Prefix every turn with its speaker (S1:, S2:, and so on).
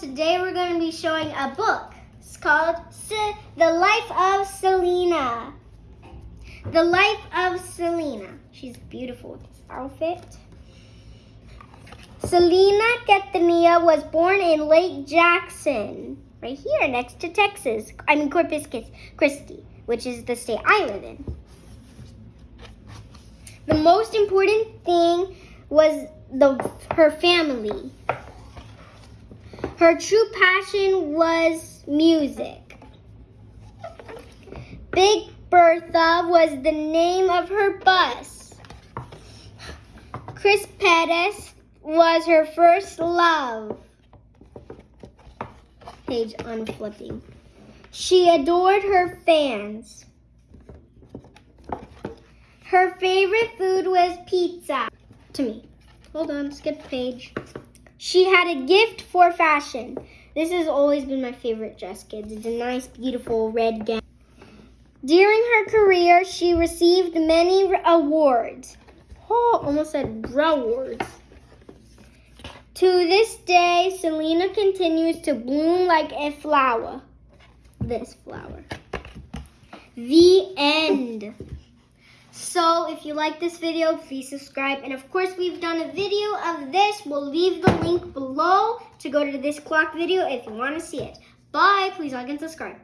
S1: Today we're going to be showing a book. It's called The Life of Selena. The Life of Selena. She's beautiful with this outfit. Selena Quintanilla was born in Lake Jackson, right here next to Texas. I mean Corpus Christi, which is the state I live in. The most important thing was the her family. Her true passion was music. Big Bertha was the name of her bus. Chris Perez was her first love. Page unflipping. She adored her fans. Her favorite food was pizza. To me. Hold on, skip page. She had a gift for fashion. This has always been my favorite dress, kids. It's a nice, beautiful red gown. During her career, she received many awards. Oh, almost said rewards. To this day, Selena continues to bloom like a flower. This flower. The end. So if you like this video, please subscribe. And of course, we've done a video of this. We'll leave the link below to go to this clock video if you want to see it. Bye. Please like and subscribe.